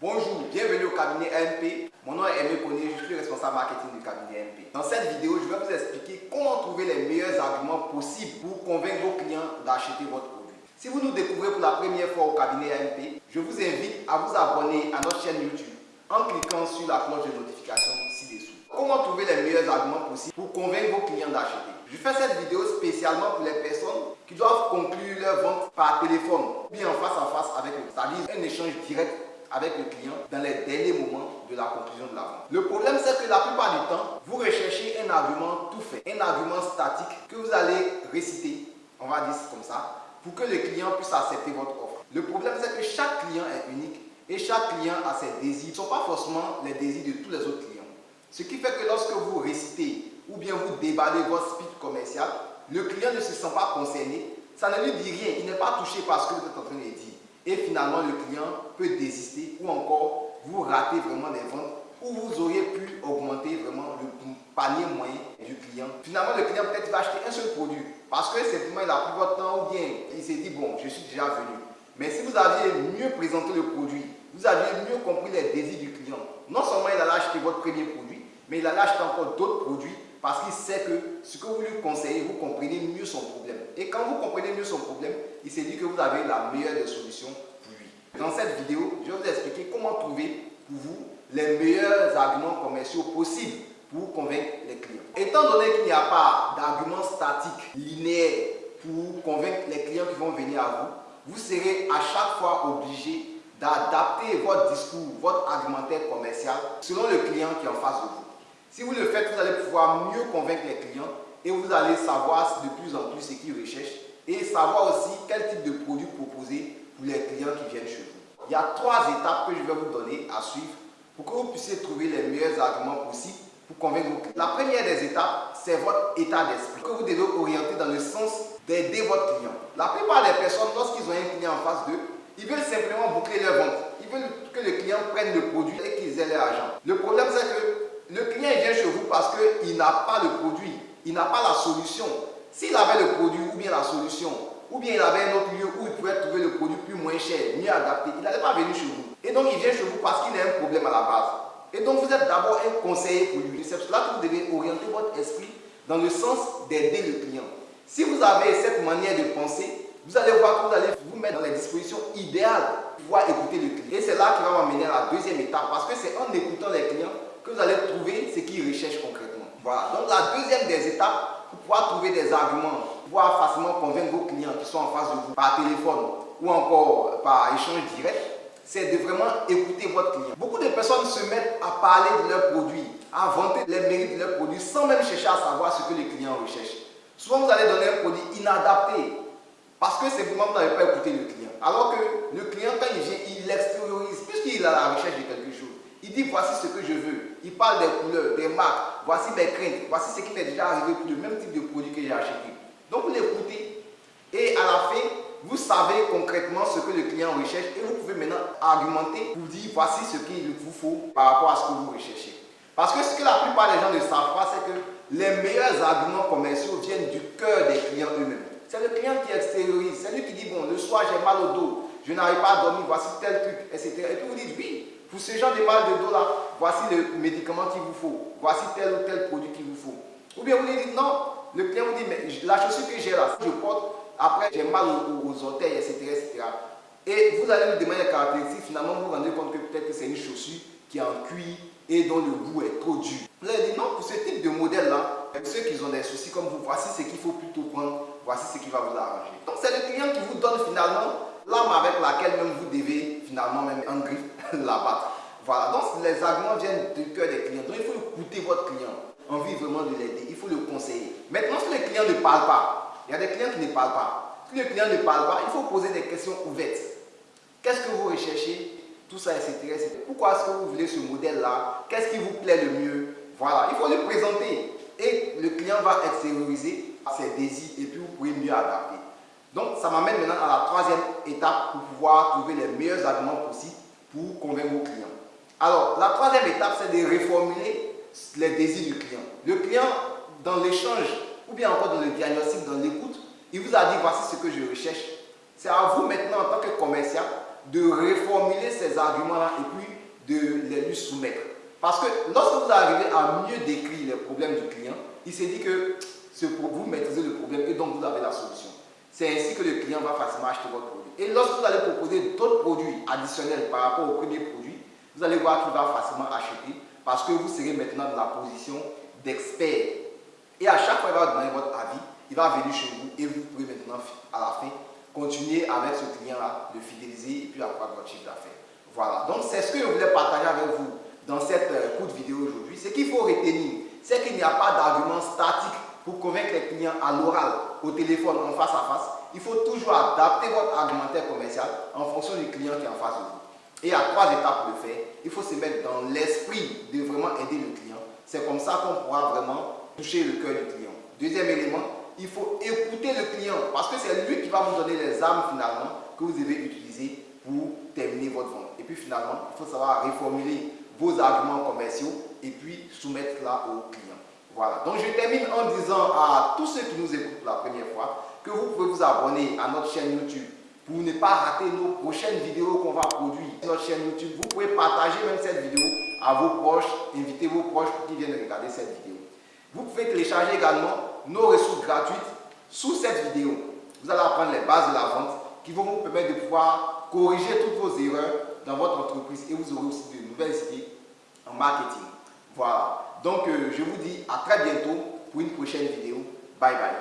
Bonjour, bienvenue au cabinet MP. Mon nom est Aimé Connier, je suis responsable marketing du cabinet MP. Dans cette vidéo, je vais vous expliquer comment trouver les meilleurs arguments possibles pour convaincre vos clients d'acheter votre produit. Si vous nous découvrez pour la première fois au cabinet MP, je vous invite à vous abonner à notre chaîne YouTube en cliquant sur la cloche de notification ci-dessous. Comment trouver les meilleurs arguments possibles pour convaincre vos clients d'acheter? Je fais cette vidéo spécialement pour les personnes qui doivent conclure leur vente par téléphone ou bien en face à face avec le c'est-à-dire un échange direct avec le client dans les derniers moments de la conclusion de la vente. Le problème, c'est que la plupart du temps, vous recherchez un argument tout fait, un argument statique que vous allez réciter, on va dire comme ça, pour que le client puisse accepter votre offre. Le problème, c'est que chaque client est unique et chaque client a ses désirs. Ce ne sont pas forcément les désirs de tous les autres clients. Ce qui fait que lorsque vous récitez ou bien vous déballez votre speech commercial, le client ne se sent pas concerné, ça ne lui dit rien, il n'est pas touché par ce que vous êtes en train de dire. Et finalement, le client peut désister ou encore vous ratez vraiment des ventes ou vous auriez pu augmenter vraiment le panier moyen du client. Finalement, le client peut-être va acheter un seul produit parce que simplement il a pris votre temps ou bien il s'est dit bon, je suis déjà venu. Mais si vous aviez mieux présenté le produit, vous aviez mieux compris les désirs du client, non seulement il allait acheter votre premier produit, mais il allait acheter encore d'autres produits parce qu'il sait que ce que vous lui conseillez, vous comprenez mieux son problème. Et quand vous comprenez mieux son problème, il s'est dit que vous avez la meilleure des solutions pour lui. Dans cette vidéo, je vais vous expliquer comment trouver pour vous les meilleurs arguments commerciaux possibles pour convaincre les clients. Étant donné qu'il n'y a pas d'argument statique, linéaire, pour convaincre les clients qui vont venir à vous, vous serez à chaque fois obligé d'adapter votre discours, votre argumentaire commercial selon le client qui est en face de vous. Si vous le faites, vous allez pouvoir mieux convaincre les clients et vous allez savoir de plus en plus ce qu'ils recherchent et savoir aussi quel type de produit proposer pour les clients qui viennent chez vous. Il y a trois étapes que je vais vous donner à suivre pour que vous puissiez trouver les meilleurs arguments possibles pour convaincre vos clients. La première des étapes, c'est votre état d'esprit que vous devez orienter dans le sens d'aider votre client. La plupart des personnes, lorsqu'ils ont un client en face d'eux, ils veulent simplement boucler leur vente. Ils veulent que le client prenne le produit et qu'ils aient l'argent. Le problème, c'est que le client vient chez vous parce qu'il n'a pas le produit, il n'a pas la solution. S'il avait le produit ou bien la solution, ou bien il avait un autre lieu où il pouvait trouver le produit plus moins cher, mieux adapté, il n'allait pas venir chez vous. Et donc il vient chez vous parce qu'il a un problème à la base. Et donc vous êtes d'abord un conseiller pour lui. C'est cela que vous devez orienter votre esprit dans le sens d'aider le client. Si vous avez cette manière de penser, vous allez voir que vous allez vous mettre dans les dispositions idéales pour pouvoir écouter le client. Et c'est là qui va m'amener à la deuxième étape parce que c'est en écoutant les clients que vous allez trouver ce qu'ils recherchent concrètement. Voilà, donc la deuxième des étapes pour pouvoir trouver des arguments, pour pouvoir facilement convaincre vos clients qui sont en face de vous par téléphone ou encore par échange direct, c'est de vraiment écouter votre client. Beaucoup de personnes se mettent à parler de leurs produits, à vanter les mérites de leurs produits sans même chercher à savoir ce que les clients recherchent. Souvent, vous allez donner un produit inadapté parce que simplement vous n'avez pas écouté le client. Alors que le client, quand il vient, il l'extériorise puisqu'il à la recherche de quelque chose. Il dit voici ce que je veux. Il parle des couleurs, des marques, voici mes craintes, voici ce qui m'est déjà arrivé pour le même type de produit que j'ai acheté. Donc vous l'écoutez et à la fin, vous savez concrètement ce que le client recherche et vous pouvez maintenant argumenter pour dire voici ce qu'il vous faut par rapport à ce que vous recherchez. Parce que ce que la plupart des gens ne savent pas, c'est que les meilleurs arguments commerciaux viennent du cœur des clients eux-mêmes. C'est le client qui extériorise, c'est lui qui dit bon, le soir j'ai mal au dos, je n'arrive pas à dormir, voici tel truc, etc. Et puis vous dites oui, pour ce genre de mal de dos là, voici le médicament qu'il vous faut. Voici tel ou tel produit qu'il vous faut. Ou bien vous lui dites non, le client vous dit mais la chaussure que j'ai là, je porte, après j'ai mal aux, orteils, etc., etc. Et vous allez lui demander les caractéristiques, finalement vous vous rendez compte que peut-être que c'est une chaussure qui est en cuir et dont le goût est trop dur. Vous allez dire non, pour ce type de modèle là, ceux qui ont des soucis comme vous, voici ce qu'il faut plutôt prendre, voici ce qui va vous arranger. Donc c'est le client qui vous donne finalement l'arme avec laquelle même vous devez finalement même en griffe la battre. Voilà, donc les arguments viennent du cœur des clients. Donc il faut écouter votre client, envie vraiment de l'aider, il faut le conseiller. Maintenant, si le client ne parle pas, il y a des clients qui ne parlent pas. Si le client ne parle pas, il faut poser des questions ouvertes. Qu'est-ce que vous recherchez? Tout ça, etc. Pourquoi est-ce que vous voulez ce modèle-là? Qu'est-ce qui vous plaît le mieux? Voilà, il faut lui présenter. Et le client va extérioriser ses désirs et puis vous pouvez mieux adapter. Donc, ça m'amène maintenant à la troisième étape pour pouvoir trouver les meilleurs arguments possibles pour convaincre vos clients. Alors, la troisième étape, c'est de reformuler les désirs du client. Le client, dans l'échange, ou bien encore dans le diagnostic, dans l'écoute, il vous a dit, voici ce que je recherche. C'est à vous maintenant, en tant que commercial, de réformuler ces arguments-là et puis de les lui soumettre. Parce que lorsque vous arrivez à mieux décrire les problèmes du client, il s'est dit que vous maîtrisez le problème et donc vous avez la solution. C'est ainsi que le client va facilement acheter votre produit. Et lorsque vous allez proposer d'autres produits additionnels par rapport au premier produit, vous allez voir qu'il va facilement acheter parce que vous serez maintenant dans la position d'expert. Et à chaque fois qu'il va donner votre avis, il va venir chez vous et vous pouvez maintenant, à la fin, continuer avec ce client-là, le fidéliser et puis avoir votre chiffre d'affaires. Voilà, donc c'est ce que je voulais partager avec vous dans cette euh, courte vidéo aujourd'hui. Ce qu'il faut retenir, c'est qu'il n'y a pas d'argument statique convaincre les clients à l'oral, au téléphone, en face à face. Il faut toujours adapter votre argumentaire commercial en fonction du client qui est en face de vous. Et a trois étapes le faire. Il faut se mettre dans l'esprit de vraiment aider le client. C'est comme ça qu'on pourra vraiment toucher le cœur du client. Deuxième élément, il faut écouter le client parce que c'est lui qui va vous donner les armes finalement que vous devez utiliser pour terminer votre vente. Et puis finalement, il faut savoir reformuler vos arguments commerciaux et puis soumettre là au client. Voilà. Donc je termine en disant à tous ceux qui nous écoutent pour la première fois que vous pouvez vous abonner à notre chaîne YouTube pour ne pas rater nos prochaines vidéos qu'on va produire sur notre chaîne YouTube. Vous pouvez partager même cette vidéo à vos proches, inviter vos proches pour qu'ils viennent regarder cette vidéo. Vous pouvez télécharger également nos ressources gratuites sous cette vidéo. Vous allez apprendre les bases de la vente qui vont vous permettre de pouvoir corriger toutes vos erreurs dans votre entreprise et vous aurez aussi de nouvelles idées en marketing. Voilà. Donc, euh, je vous dis à très bientôt pour une prochaine vidéo. Bye bye.